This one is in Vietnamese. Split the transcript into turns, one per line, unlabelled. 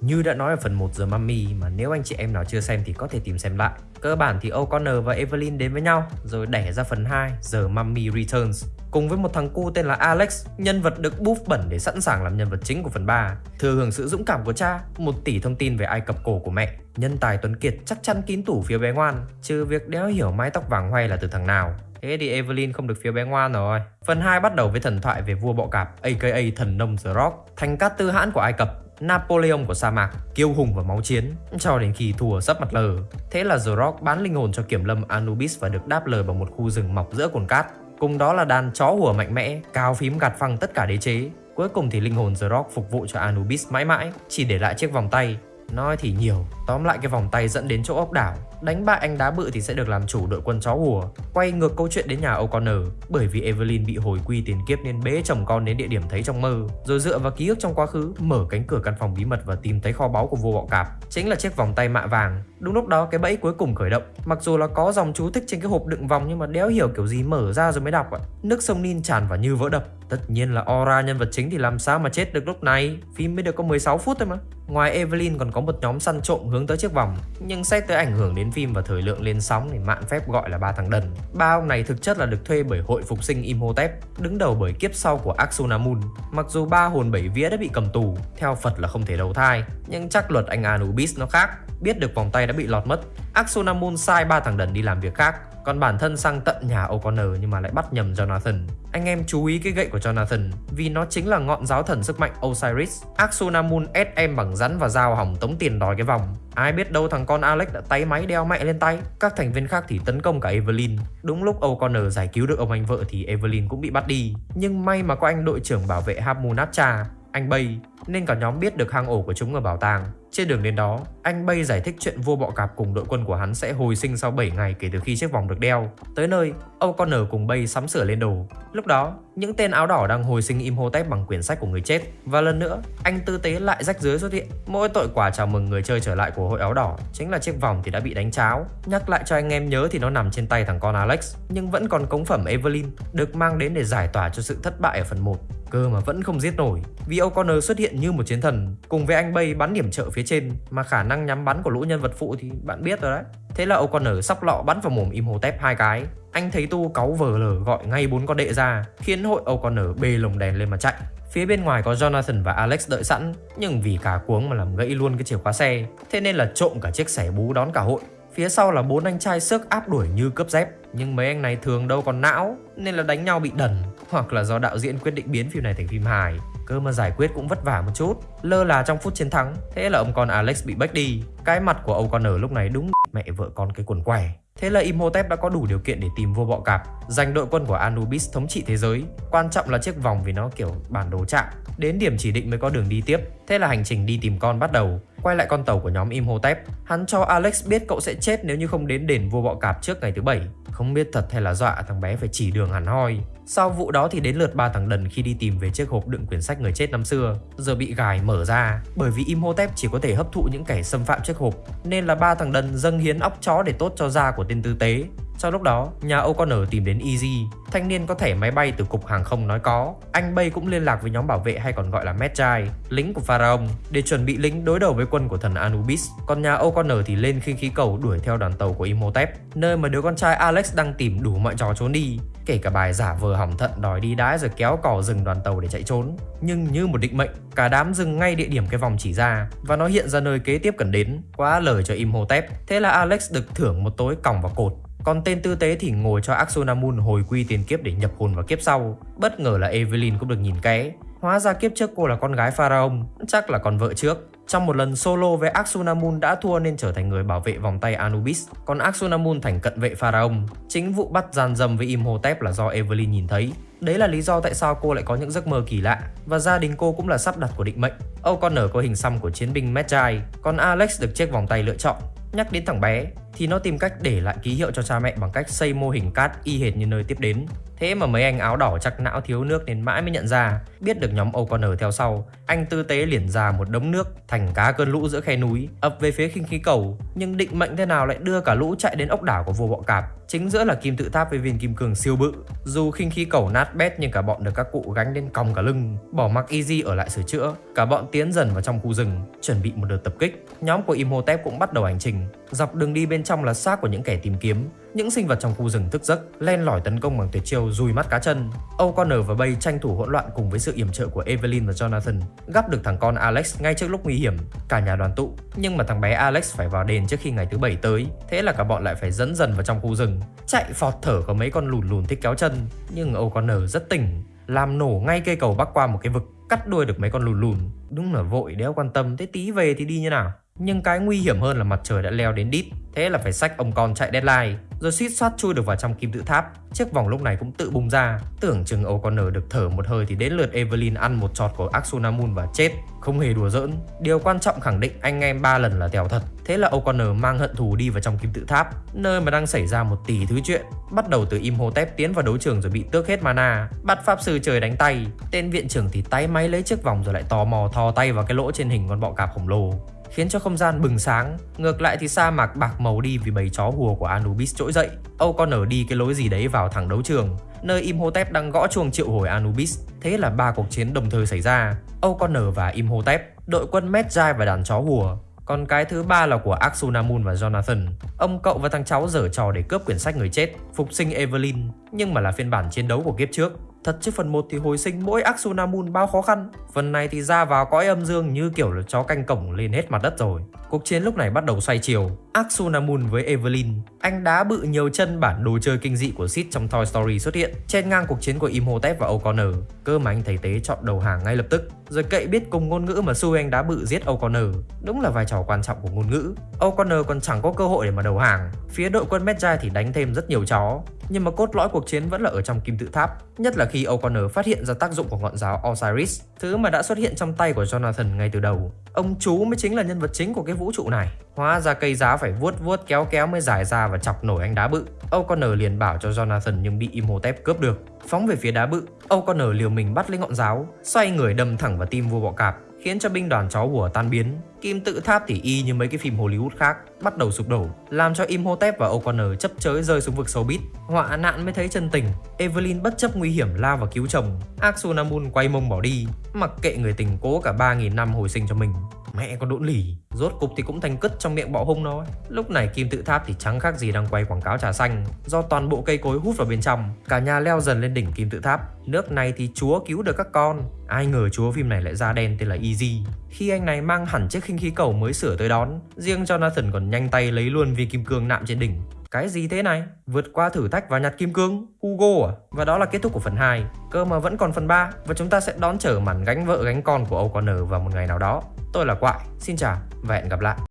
Như đã nói ở phần 1 giờ Mummy mà nếu anh chị em nào chưa xem thì có thể tìm xem lại. Cơ bản thì O'Connor và Evelyn đến với nhau rồi đẻ ra phần 2 giờ Mummy Returns cùng với một thằng cu tên là Alex, nhân vật được buff bẩn để sẵn sàng làm nhân vật chính của phần 3. Thừa hưởng sự dũng cảm của cha, một tỷ thông tin về Ai Cập cổ của mẹ, nhân tài tuấn kiệt chắc chắn kín tủ phía bé ngoan, trừ việc đéo hiểu mái tóc vàng hoay là từ thằng nào. Thế thì Evelyn không được phía bé ngoan rồi. Phần 2 bắt đầu với thần thoại về vua bọ cạp, aka thần nông The Rock, thành cát tư hãn của Ai Cập, Napoleon của sa mạc, kiêu hùng và máu chiến, cho đến khi thua sắp mặt lờ. Thế là The Rock bán linh hồn cho kiểm lâm Anubis và được đáp lời bằng một khu rừng mọc giữa cồn cát. Cùng đó là đàn chó hùa mạnh mẽ, cao phím gạt phăng tất cả đế chế. Cuối cùng thì linh hồn The Rock phục vụ cho Anubis mãi mãi, chỉ để lại chiếc vòng tay. Nói thì nhiều, tóm lại cái vòng tay dẫn đến chỗ ốc đảo. Đánh bại anh đá bự thì sẽ được làm chủ đội quân chó hùa. Quay ngược câu chuyện đến nhà O'Connor, bởi vì Evelyn bị hồi quy tiền kiếp nên bế chồng con đến địa điểm thấy trong mơ. Rồi dựa vào ký ức trong quá khứ, mở cánh cửa căn phòng bí mật và tìm thấy kho báu của vua bọ cạp. Chính là chiếc vòng tay mạ vàng. Đúng lúc đó cái bẫy cuối cùng khởi động. Mặc dù là có dòng chú thích trên cái hộp đựng vòng nhưng mà đéo hiểu kiểu gì mở ra rồi mới đọc ạ. Nước sông Nin tràn vào như vỡ đập. Tất nhiên là Aura nhân vật chính thì làm sao mà chết được lúc này Phim mới được có 16 phút thôi mà Ngoài Evelyn còn có một nhóm săn trộm hướng tới chiếc vòng. Nhưng xét tới ảnh hưởng đến phim và thời lượng lên sóng thì mạn phép gọi là ba thằng đần. Ba ông này thực chất là được thuê bởi hội phục sinh Imhotep, Đứng đầu bởi kiếp sau của Axonamun Mặc dù ba hồn bảy vía đã bị cầm tù, Theo Phật là không thể đầu thai, Nhưng chắc luật anh Anubis nó khác, Biết được vòng tay đã bị lọt mất. Axonamun sai ba thằng đần đi làm việc khác còn bản thân sang tận nhà O'Connor nhưng mà lại bắt nhầm Jonathan. Anh em chú ý cái gậy của Jonathan, vì nó chính là ngọn giáo thần sức mạnh Osiris. Axunamun ép em bằng rắn và dao hỏng tống tiền đòi cái vòng. Ai biết đâu thằng con Alex đã tay máy đeo mẹ lên tay. Các thành viên khác thì tấn công cả Evelyn. Đúng lúc O'Connor giải cứu được ông anh vợ thì Evelyn cũng bị bắt đi. Nhưng may mà có anh đội trưởng bảo vệ Hamunapcha anh Bay, nên cả nhóm biết được hang ổ của chúng ở bảo tàng. Trên đường đến đó, anh Bay giải thích chuyện vua bọ cạp cùng đội quân của hắn sẽ hồi sinh sau 7 ngày kể từ khi chiếc vòng được đeo. Tới nơi, O'Connor cùng Bay sắm sửa lên đồ. Lúc đó, những tên áo đỏ đang hồi sinh Imhotep bằng quyển sách của người chết. Và lần nữa, anh tư tế lại rách dưới xuất hiện. Mỗi tội quả chào mừng người chơi trở lại của hội áo đỏ chính là chiếc vòng thì đã bị đánh cháo. Nhắc lại cho anh em nhớ thì nó nằm trên tay thằng con Alex, nhưng vẫn còn cống phẩm Evelyn được mang đến để giải tỏa cho sự thất bại ở phần 1 cơ mà vẫn không giết nổi vì O'Connor xuất hiện như một chiến thần cùng với anh Bay bắn điểm trợ phía trên mà khả năng nhắm bắn của lũ nhân vật phụ thì bạn biết rồi đấy. Thế là O'Connor sóc lọ bắn vào mồm im hồ tép hai cái. Anh thấy tu cáu vờ lờ gọi ngay bốn con đệ ra, khiến hội O'Connor bê lồng đèn lên mà chạy. Phía bên ngoài có Jonathan và Alex đợi sẵn, Nhưng vì cả cuống mà làm gãy luôn cái chìa khóa xe. Thế nên là trộm cả chiếc xẻ bú đón cả hội. Phía sau là bốn anh trai sức áp đuổi như cướp dép. Nhưng mấy anh này thường đâu còn não, Nên là đánh nhau bị đần, Hoặc là do đạo diễn quyết định biến phim này thành phim hài. Cơ mà giải quyết cũng vất vả một chút. Lơ là trong phút chiến thắng, Thế là ông con Alex bị bách đi. Cái mặt của ông con ở lúc này đúng mẹ vợ con cái quần què. Thế là Imhotep đã có đủ điều kiện để tìm vua bọ cạp. Giành đội quân của Anubis thống trị thế giới. Quan trọng là chiếc vòng vì nó kiểu bản đồ chạm. Đến điểm chỉ định mới có đường đi tiếp. Thế là hành trình đi tìm con bắt đầu. Quay lại con tàu của nhóm Imhotep. Hắn cho Alex biết cậu sẽ chết nếu như không đến đền vua bọ cạp trước ngày thứ bảy. Không biết thật hay là dọa, thằng bé phải chỉ đường hẳn hoi. Sau vụ đó thì đến lượt ba thằng đần khi đi tìm về chiếc hộp đựng quyển sách người chết năm xưa Giờ bị gài mở ra Bởi vì Imhotep chỉ có thể hấp thụ những kẻ xâm phạm chiếc hộp Nên là ba thằng đần dâng hiến óc chó để tốt cho da của tên tư tế sau lúc đó, nhà O'Connor tìm đến Easy, thanh niên có thẻ máy bay từ cục hàng không nói có. Anh Bay cũng liên lạc với nhóm bảo vệ hay còn gọi là Medjai, lính của Pharaoh, để chuẩn bị lính đối đầu với quân của thần Anubis. Còn nhà O'Connor thì lên khinh khí cầu đuổi theo đoàn tàu của Imhotep, nơi mà đứa con trai Alex đang tìm đủ mọi trò trốn đi. Kể cả bài giả vờ hỏng thận đòi đi đái rồi kéo cò rừng đoàn tàu để chạy trốn Nhưng như một định mệnh, cả đám dừng ngay địa điểm cái vòng chỉ ra Và nó hiện ra nơi kế tiếp cần đến Quá lời cho Imhotep Thế là Alex được thưởng một tối còng vào cột còn tên tư tế thì ngồi cho Axonamun hồi quy tiền kiếp để nhập hồn vào kiếp sau. Bất ngờ là Evelyn cũng được nhìn ké. Hóa ra kiếp trước cô là con gái Pharaoh, chắc là con vợ trước. Trong một lần solo với Axonamun đã thua nên trở thành người bảo vệ vòng tay Anubis, còn Axonamun thành cận vệ Pharaoh. Chính vụ bắt gian dâm với Imhotep là do Evelyn nhìn thấy. Đấy là lý do tại sao cô lại có những giấc mơ kỳ lạ và gia đình cô cũng là sắp đặt của định mệnh. O'Connor có hình xăm của chiến binh Medjay còn Alex được chiếc vòng tay lựa chọn. Nhắc đến thằng bé, thì nó tìm cách để lại ký hiệu cho cha mẹ bằng cách xây mô hình cát y hệt như nơi tiếp đến. Thế mà mấy anh áo đỏ chắc não thiếu nước nên mãi mới nhận ra. Biết được nhóm O'Connor theo sau, Anh tư tế liền ra một đống nước Thành cá cơn lũ giữa khe núi, ập về phía khinh khí cầu. Nhưng định mệnh thế nào lại đưa cả lũ chạy đến ốc đảo của vua bọ cạp? Chính giữa là kim tự tháp với viên kim cương siêu bự. Dù khinh khí cầu nát bét nhưng cả bọn được các cụ gánh lên còng cả lưng, Bỏ mặc Easy ở lại sửa chữa. Cả bọn tiến dần vào trong khu rừng, Chuẩn bị một đợt tập kích. Nhóm của Imhotep cũng bắt đầu hành trình. Dọc đường đi bên trong là xác của những kẻ tìm kiếm những sinh vật trong khu rừng thức giấc len lỏi tấn công bằng tuyệt chiêu dùi mắt cá chân. O'Connor và Bay tranh thủ hỗn loạn cùng với sự yểm trợ của Evelyn và Jonathan, gắp được thằng con Alex ngay trước lúc nguy hiểm. Cả nhà đoàn tụ, nhưng mà thằng bé Alex phải vào đền trước khi ngày thứ bảy tới, thế là cả bọn lại phải dẫn dần vào trong khu rừng. Chạy phọt thở có mấy con lùn lùn thích kéo chân, nhưng O'Connor rất tỉnh, làm nổ ngay cây cầu bắc qua một cái vực, cắt đuôi được mấy con lùn lùn. Đúng là vội đéo quan tâm, thế tí về thì đi như nào? Nhưng cái nguy hiểm hơn là mặt trời đã leo đến đít, thế là phải sách ông con chạy deadline rồi suýt soát chui được vào trong kim tự tháp. Chiếc vòng lúc này cũng tự bung ra, tưởng chừng O'Connor được thở một hơi thì đến lượt Evelyn ăn một trọt của Axunamun và chết. Không hề đùa giỡn, điều quan trọng khẳng định anh em ba lần là tèo thật. Thế là O'Connor mang hận thù đi vào trong kim tự tháp, nơi mà đang xảy ra một tỷ thứ chuyện. Bắt đầu từ Imhotep tiến vào đấu trường rồi bị tước hết mana, bắt pháp sư trời đánh tay. Tên viện trưởng thì tay máy lấy chiếc vòng rồi lại tò mò thò tay vào cái lỗ trên hình con bọ cạp khổng lồ khiến cho không gian bừng sáng. Ngược lại thì sa mạc bạc màu đi vì bầy chó hùa của Anubis trỗi dậy. Âu con nở đi cái lối gì đấy vào thẳng đấu trường, nơi Imhotep đang gõ chuông triệu hồi Anubis. Thế là ba cuộc chiến đồng thời xảy ra. Âu con nở và Imhotep, đội quân Medjay và đàn chó hùa. Còn cái thứ ba là của Axunamun và Jonathan. Ông cậu và thằng cháu dở trò để cướp quyển sách người chết, phục sinh Evelyn, nhưng mà là phiên bản chiến đấu của kiếp trước. Thật chứ phần 1 thì hồi sinh mỗi Axunamun bao khó khăn. Phần này thì ra vào cõi âm dương như kiểu là chó canh cổng lên hết mặt đất rồi. Cuộc chiến lúc này bắt đầu xoay chiều. Axunamun với Evelyn, Anh đá bự nhiều chân bản đồ chơi kinh dị của Sid trong Toy Story xuất hiện. Trên ngang cuộc chiến của Imhotep và O'Connor, Cơ mà anh thầy tế chọn đầu hàng ngay lập tức. Rồi cậy biết cùng ngôn ngữ mà xui anh đá bự giết O'Connor. Đúng là vai trò quan trọng của ngôn ngữ. O'Connor còn chẳng có cơ hội để mà đầu hàng. Phía đội quân Medjay thì đánh thêm rất nhiều chó. Nhưng mà cốt lõi cuộc chiến vẫn là ở trong kim tự tháp, nhất là khi O'Connor phát hiện ra tác dụng của ngọn giáo Osiris, thứ mà đã xuất hiện trong tay của Jonathan ngay từ đầu. Ông chú mới chính là nhân vật chính của cái vũ trụ này. Hóa ra cây giá phải vuốt vuốt kéo kéo mới giải ra và chọc nổi anh đá bự. O'Connor liền bảo cho Jonathan nhưng bị Imhotep cướp được. Phóng về phía đá bự, O'Connor liều mình bắt lấy ngọn giáo, xoay người đâm thẳng vào tim vua bọ cạp, khiến cho binh đoàn chó hùa tan biến. Kim tự tháp thì y như mấy cái phim Hollywood khác, bắt đầu sụp đổ, làm cho Imhotep và O'Connor chấp chới rơi xuống vực sâu bít. Họa nạn mới thấy chân tình, Evelyn bất chấp nguy hiểm lao vào cứu chồng, Axunamun quay mông bỏ đi, mặc kệ người tình cố cả 3.000 năm hồi sinh cho mình. Mẹ con đỗn lì, Rốt cục thì cũng thành cất trong miệng bọ hung nó Lúc này kim tự tháp thì chẳng khác gì đang quay quảng cáo trà xanh Do toàn bộ cây cối hút vào bên trong Cả nhà leo dần lên đỉnh kim tự tháp Nước này thì chúa cứu được các con Ai ngờ chúa phim này lại ra đen tên là Easy Khi anh này mang hẳn chiếc khinh khí cầu mới sửa tới đón Riêng Jonathan còn nhanh tay lấy luôn viên kim cương nạm trên đỉnh cái gì thế này? Vượt qua thử thách và nhặt kim cương? Hugo à? Và đó là kết thúc của phần 2. Cơ mà vẫn còn phần 3 và chúng ta sẽ đón chờ màn gánh vợ gánh con của O'Connor vào một ngày nào đó. Tôi là Quại, xin chào và hẹn gặp lại.